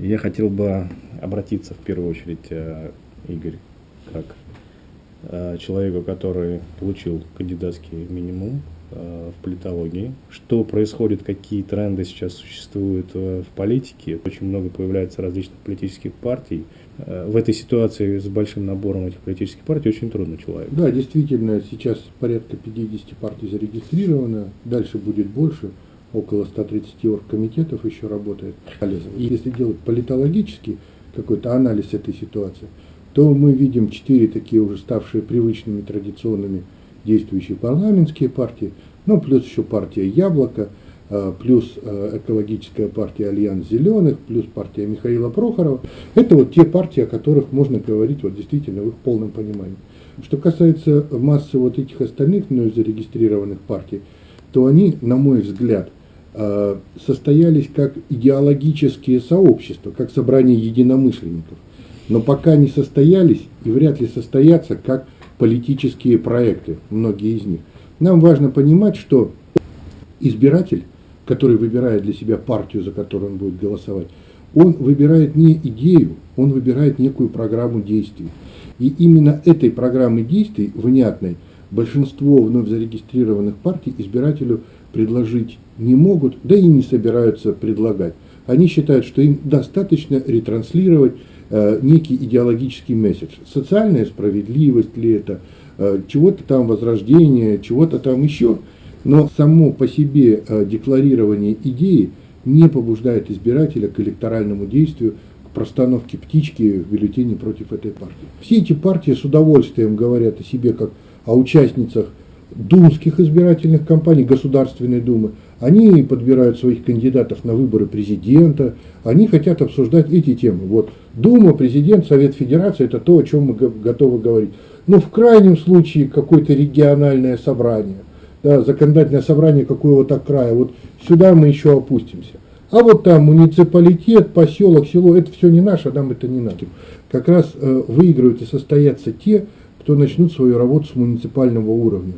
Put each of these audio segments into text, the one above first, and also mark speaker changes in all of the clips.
Speaker 1: Я хотел бы обратиться в первую очередь, э, Игорь, как э, человеку, который получил кандидатский минимум э, в политологии. Что происходит, какие тренды сейчас существуют в политике. Очень много появляется различных политических партий. В этой ситуации с большим набором этих политических партий очень трудно человеку.
Speaker 2: Да, действительно, сейчас порядка 50 партий зарегистрировано, дальше будет больше около 130 оргкомитетов еще работает. И если делать политологический какой-то анализ этой ситуации, то мы видим четыре такие уже ставшие привычными традиционными действующие парламентские партии, ну плюс еще партия «Яблоко», а, плюс а, экологическая партия «Альянс зеленых», плюс партия Михаила Прохорова. Это вот те партии, о которых можно говорить вот действительно в их полном понимании. Что касается массы вот этих остальных мной зарегистрированных партий, то они, на мой взгляд, Э, состоялись как идеологические сообщества, как собрание единомышленников. Но пока не состоялись и вряд ли состоятся как политические проекты, многие из них. Нам важно понимать, что избиратель, который выбирает для себя партию, за которую он будет голосовать, он выбирает не идею, он выбирает некую программу действий. И именно этой программы действий, внятной, большинство вновь зарегистрированных партий избирателю предложить не могут, да и не собираются предлагать. Они считают, что им достаточно ретранслировать э, некий идеологический месседж. Социальная справедливость ли это, э, чего-то там возрождение, чего-то там еще. Но само по себе э, декларирование идеи не побуждает избирателя к электоральному действию, к простановке птички в бюллетене против этой партии. Все эти партии с удовольствием говорят о себе как о участницах думских избирательных кампаний Государственной Думы, они подбирают своих кандидатов на выборы президента, они хотят обсуждать эти темы. Вот Дума, президент, Совет Федерации – это то, о чем мы готовы говорить. Но в крайнем случае какое-то региональное собрание, да, законодательное собрание какого-то края, вот сюда мы еще опустимся. А вот там муниципалитет, поселок, село, это все не наше, а нам это не надо. Как раз э, выиграют и состоятся те, кто начнут свою работу с муниципального уровня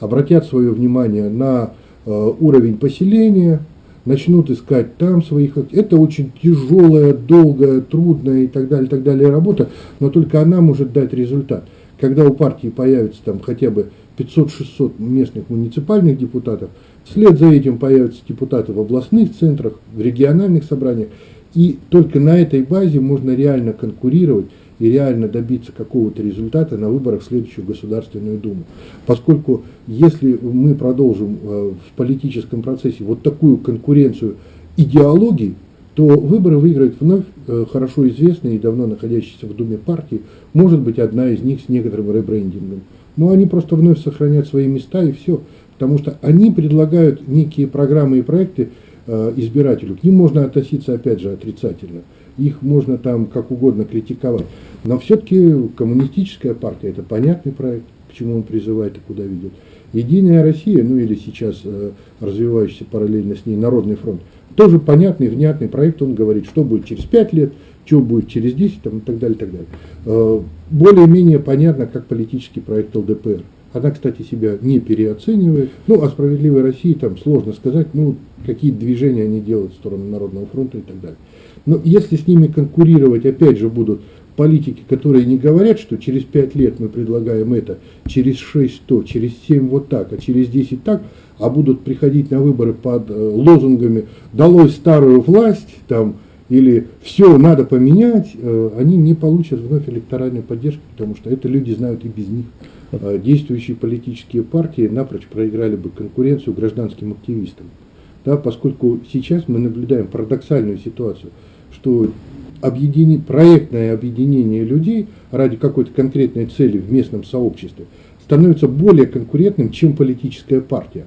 Speaker 2: обратят свое внимание на э, уровень поселения, начнут искать там своих... Это очень тяжелая, долгая, трудная и так далее, так далее работа, но только она может дать результат. Когда у партии появится там хотя бы 500-600 местных муниципальных депутатов, вслед за этим появятся депутаты в областных центрах, в региональных собраниях, и только на этой базе можно реально конкурировать и реально добиться какого-то результата на выборах в следующую Государственную Думу. Поскольку если мы продолжим э, в политическом процессе вот такую конкуренцию идеологий, то выборы выиграет вновь э, хорошо известная и давно находящаяся в Думе партии, может быть одна из них с некоторым ребрендингом. Но они просто вновь сохранят свои места и все, потому что они предлагают некие программы и проекты э, избирателю. К ним можно относиться опять же отрицательно их можно там как угодно критиковать. Но все-таки коммунистическая партия – это понятный проект, к чему он призывает и куда ведет. Единая Россия, ну или сейчас э, развивающийся параллельно с ней Народный фронт, тоже понятный, внятный проект, он говорит, что будет через 5 лет, что будет через 10 там, и так далее. так далее. Э, более-менее понятно, как политический проект ЛДПР. Она, кстати, себя не переоценивает. Ну, о справедливой России там сложно сказать, ну, какие движения они делают в сторону Народного фронта и так далее. Но если с ними конкурировать, опять же, будут политики, которые не говорят, что через 5 лет мы предлагаем это, через 6 то, через 7 вот так, а через 10 так, а будут приходить на выборы под э, лозунгами «долой старую власть», там, или «все надо поменять», э, они не получат вновь электоральной поддержки, потому что это люди знают и без них. Э, действующие политические партии напрочь проиграли бы конкуренцию гражданским активистам. Да, поскольку сейчас мы наблюдаем парадоксальную ситуацию – что объедини, проектное объединение людей ради какой-то конкретной цели в местном сообществе становится более конкурентным, чем политическая партия.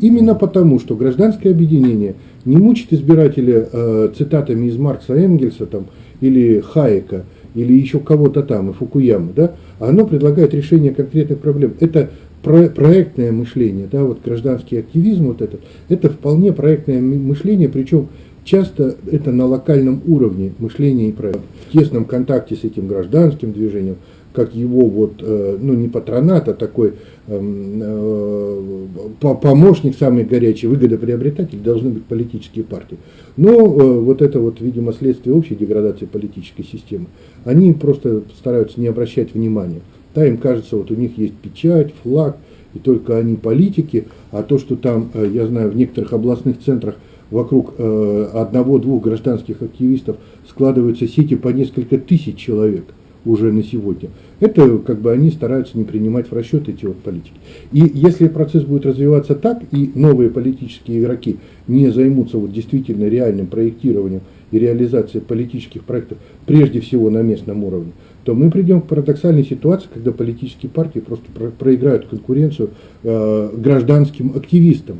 Speaker 2: Именно потому, что гражданское объединение не мучит избирателя э, цитатами из Маркса Энгельса там, или Хайека, или еще кого-то там, и Фукуяма, да, а оно предлагает решение конкретных проблем. Это про, проектное мышление, да, вот гражданский активизм вот этот, это вполне проектное мышление, причем Часто это на локальном уровне мышления и проекта, в тесном контакте с этим гражданским движением, как его вот, э, ну не патронат, а такой эм, э, помощник самый горячий, выгодоприобретатель должны быть политические партии. Но э, вот это вот, видимо, следствие общей деградации политической системы. Они просто стараются не обращать внимания. Да, им кажется, вот у них есть печать, флаг, и только они политики, а то, что там, я знаю, в некоторых областных центрах вокруг одного-двух гражданских активистов складываются сети по несколько тысяч человек – уже на сегодня. Это как бы они стараются не принимать в расчет эти вот политики. И если процесс будет развиваться так, и новые политические игроки не займутся вот действительно реальным проектированием и реализацией политических проектов, прежде всего на местном уровне, то мы придем к парадоксальной ситуации, когда политические партии просто проиграют конкуренцию э, гражданским активистам.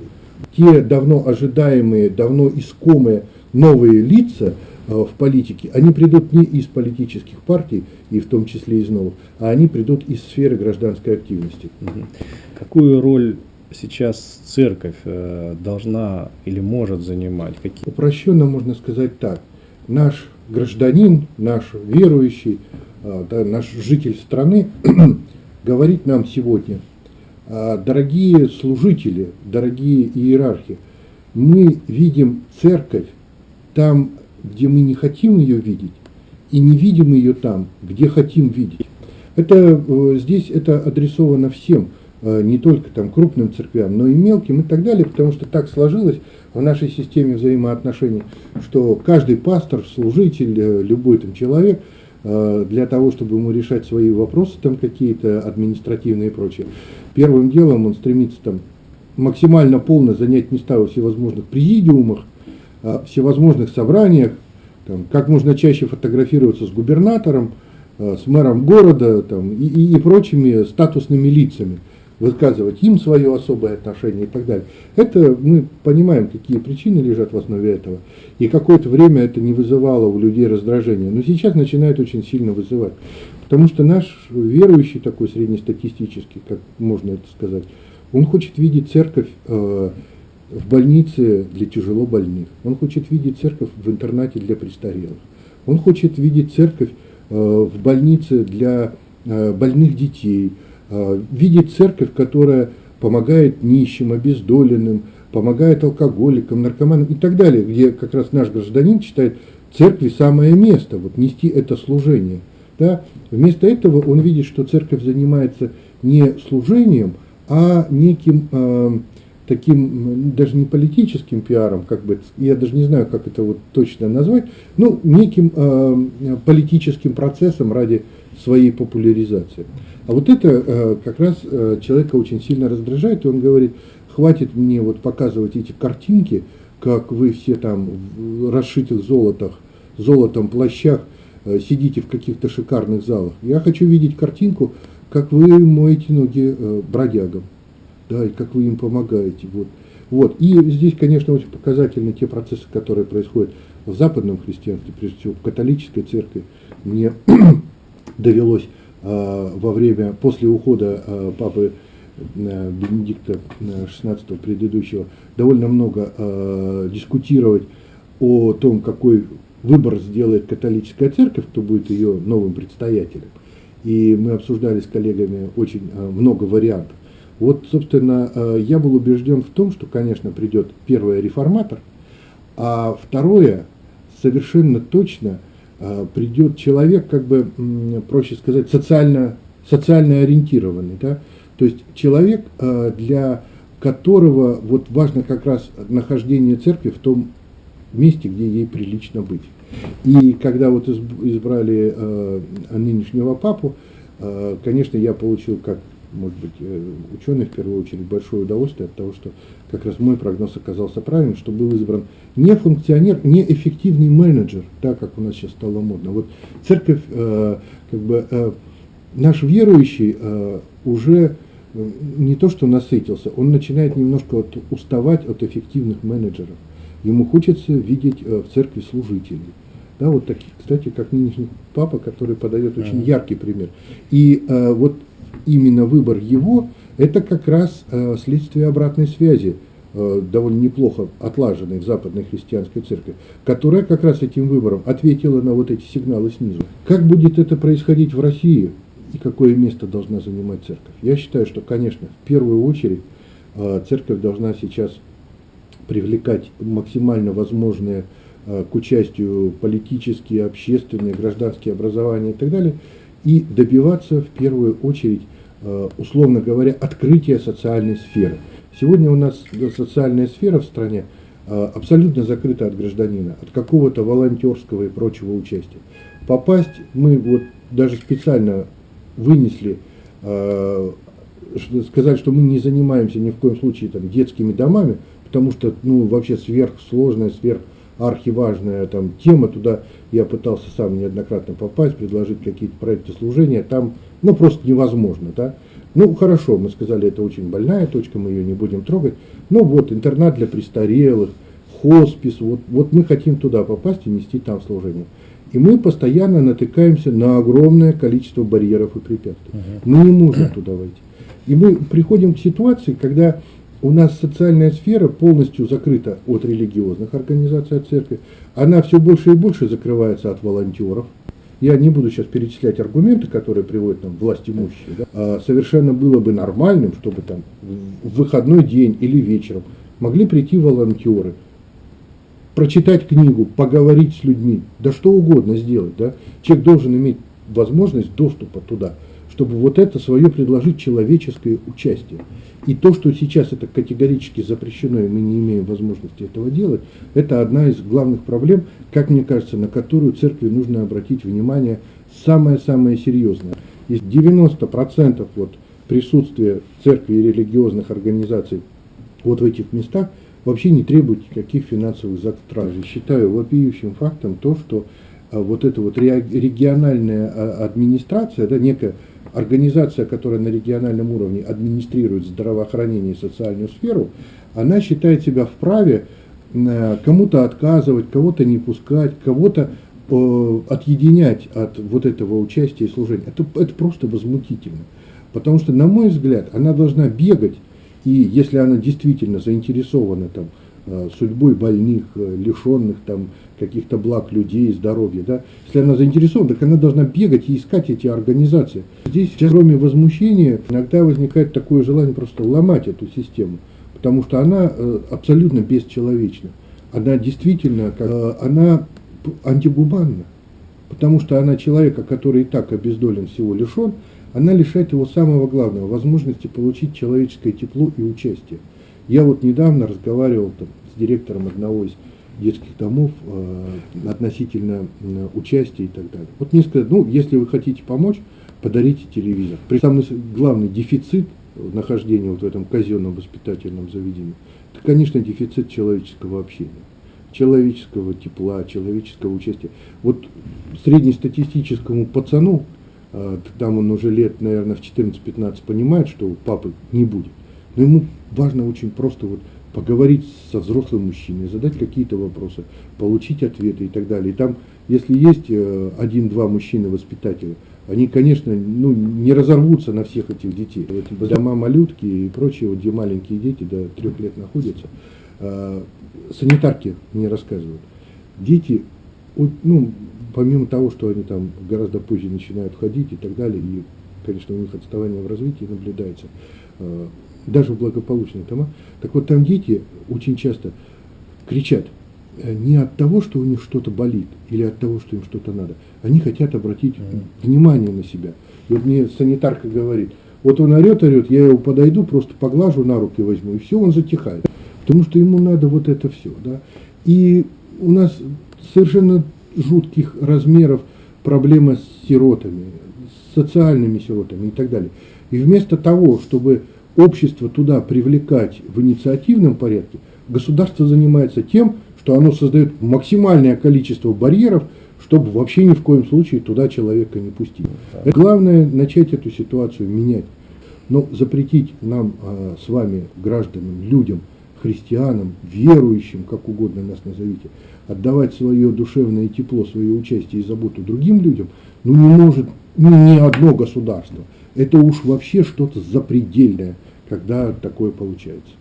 Speaker 2: Те давно ожидаемые, давно искомые новые лица – Э, в политике, они придут не из политических партий, и в том числе из новых, а они придут из сферы гражданской активности.
Speaker 1: Какую роль сейчас церковь э, должна или может занимать?
Speaker 2: Какие? Упрощенно можно сказать так. Наш гражданин, наш верующий, э, да, наш житель страны говорит нам сегодня, дорогие служители, дорогие иерархи, мы видим церковь там, где мы не хотим ее видеть, и не видим ее там, где хотим видеть. Это, э, здесь это адресовано всем, не только там крупным церквям, но и мелким и так далее, потому что так сложилось в нашей системе взаимоотношений, что каждый пастор, служитель, э, любой там человек, для того, чтобы ему решать свои вопросы там какие-то административные и прочее, первым делом он стремится там максимально полно занять места во всевозможных президиумах, всевозможных собраниях, там, как можно чаще фотографироваться с губернатором, э, с мэром города там, и, и, и прочими статусными лицами, высказывать им свое особое отношение и так далее. Это мы понимаем, какие причины лежат в основе этого. И какое-то время это не вызывало у людей раздражения. Но сейчас начинает очень сильно вызывать. Потому что наш верующий такой среднестатистический, как можно это сказать, он хочет видеть церковь э, в больнице для тяжело больных. Он хочет видеть церковь в интернате для престарелых. Он хочет видеть церковь э, в больнице для э, больных детей. Э, видеть церковь, которая помогает нищим, обездоленным, помогает алкоголикам, наркоманам и так далее, где как раз наш гражданин считает церкви самое место, вот нести это служение. Да? Вместо этого он видит, что церковь занимается не служением, а неким таким, даже не политическим пиаром, как бы, я даже не знаю, как это вот точно назвать, ну, неким э, политическим процессом ради своей популяризации. А вот это э, как раз э, человека очень сильно раздражает, и он говорит, хватит мне вот показывать эти картинки, как вы все там в расшитых золотах, золотом плащах э, сидите в каких-то шикарных залах. Я хочу видеть картинку, как вы моете ноги бродягам да, и как вы им помогаете. Вот. Вот. И здесь, конечно, очень показательны те процессы, которые происходят в западном христианстве, прежде всего в католической церкви. Мне довелось э, во время, после ухода э, папы э, Бенедикта XVI э, предыдущего, довольно много э, дискутировать о том, какой выбор сделает католическая церковь, кто будет ее новым предстоятелем. И мы обсуждали с коллегами очень много вариантов. Вот, собственно, я был убежден в том, что, конечно, придет первый реформатор, а второе, совершенно точно, придет человек, как бы, проще сказать, социально, социально ориентированный. Да? То есть человек, э, для которого вот важно как раз нахождение церкви в том месте, где ей прилично быть. И когда вот избрали нынешнего папу, конечно, я получил как может быть, э, ученый в первую очередь большое удовольствие от того, что как раз мой прогноз оказался правильным, что был избран не функционер, не эффективный менеджер, так как у нас сейчас стало модно. Вот церковь, э, как бы, э, наш верующий уже не то что насытился, он начинает немножко вот уставать от эффективных менеджеров. Ему хочется видеть в церкви служителей. Да, вот таких, кстати, как нынешний папа, который подает очень яркий пример. И э, вот именно выбор его, это как раз э, следствие обратной связи, э, довольно неплохо отлаженной в западной христианской церкви, которая как раз этим выбором ответила на вот эти сигналы снизу. Как будет это происходить в России? и какое место должна занимать церковь. Я считаю, что, конечно, в первую очередь э, церковь должна сейчас привлекать максимально возможные к участию политические, общественные, гражданские образования и так далее, и добиваться в первую очередь, э, условно говоря, открытия социальной сферы. Сегодня у нас социальная сфера в стране абсолютно закрыта от гражданина, от какого-то волонтерского и прочего участия. Попасть мы вот даже специально вынесли, э, сказать, что мы не занимаемся ни в коем случае там, детскими домами, потому что ну, вообще сверхсложная, сверхархиважная там, тема, туда я пытался сам неоднократно попасть, предложить какие-то проекты служения, там ну, просто невозможно. Да? Ну, хорошо, мы сказали, это очень больная точка, мы ее не будем трогать. Ну, вот, интернат для престарелых, хоспис, вот, вот мы хотим туда попасть и нести там служение. И мы постоянно натыкаемся на огромное количество барьеров и препятствий. Мы не можем туда войти. И мы приходим к ситуации, когда у нас социальная сфера полностью закрыта от религиозных организаций, от церкви. Она все больше и больше закрывается от волонтеров. Я не буду сейчас перечислять аргументы, которые приводят нам власть имущие. Да? А совершенно было бы нормальным, чтобы там в выходной день или вечером могли прийти волонтеры, прочитать книгу, поговорить с людьми, да что угодно сделать. Да? Человек должен иметь возможность доступа туда, чтобы вот это свое предложить человеческое участие. И то, что сейчас это категорически запрещено, и мы не имеем возможности этого делать, это одна из главных проблем, как мне кажется, на которую церкви нужно обратить внимание самое-самое серьезное. Есть 90% вот присутствия церкви и религиозных организаций вот в этих местах – вообще не требует никаких финансовых затрат. Считаю вопиющим фактом то, что а, вот эта вот региональная а, администрация, да, некая организация, которая на региональном уровне администрирует здравоохранение и социальную сферу, она считает себя вправе кому-то отказывать, кого-то не пускать, кого-то э, отъединять от вот этого участия и служения. Это, это просто возмутительно. Потому что, на мой взгляд, она должна бегать и если она действительно заинтересована там, э, судьбой больных, э, лишенных там, каких-то благ людей, здоровья, да, если она заинтересована, так она должна бегать и искать эти организации. Здесь, кроме возмущения, иногда возникает такое желание просто ломать эту систему, потому что она э, абсолютно бесчеловечна. Она действительно, она антигуманна, потому что она человека, который и так обездолен, всего лишен, она лишает его самого главного – возможности получить человеческое тепло и участие. Я вот недавно разговаривал там, с директором одного из детских домов э, относительно э, участия и так далее. Вот мне сказали, ну, если вы хотите помочь, подарите телевизор. При самый главный дефицит нахождения вот в этом казенном воспитательном заведении, это, конечно, дефицит человеческого общения человеческого тепла, человеческого участия. Вот среднестатистическому пацану а, там он уже лет, наверное, в 14-15 понимает, что папы не будет. Но ему важно очень просто вот поговорить со взрослым мужчиной, задать какие-то вопросы, получить ответы и так далее. И там, если есть э, один-два мужчины-воспитателя, они, конечно, ну, не разорвутся на всех этих детей. Вот дома малютки и прочие, вот, где маленькие дети до трех лет находятся, а, санитарки мне рассказывают. Дети, ну, помимо того, что они там гораздо позже начинают ходить и так далее, и, конечно, у них отставание в развитии наблюдается, э, даже в благополучных домах, так вот там дети очень часто кричат э, не от того, что у них что-то болит, или от того, что им что-то надо. Они хотят обратить внимание на себя. И вот мне санитарка говорит, вот он орет, орет, я его подойду, просто поглажу на руки возьму, и все, он затихает. Потому что ему надо вот это все. Да? И у нас совершенно жутких размеров проблема с сиротами, с социальными сиротами и так далее. И вместо того, чтобы общество туда привлекать в инициативном порядке, государство занимается тем, что оно создает максимальное количество барьеров, чтобы вообще ни в коем случае туда человека не пустить. Главное начать эту ситуацию менять. Но запретить нам а, с вами, гражданам, людям, христианам, верующим, как угодно нас назовите, отдавать свое душевное тепло, свое участие и заботу другим людям, ну не может ну, ни одно государство. Это уж вообще что-то запредельное, когда такое получается.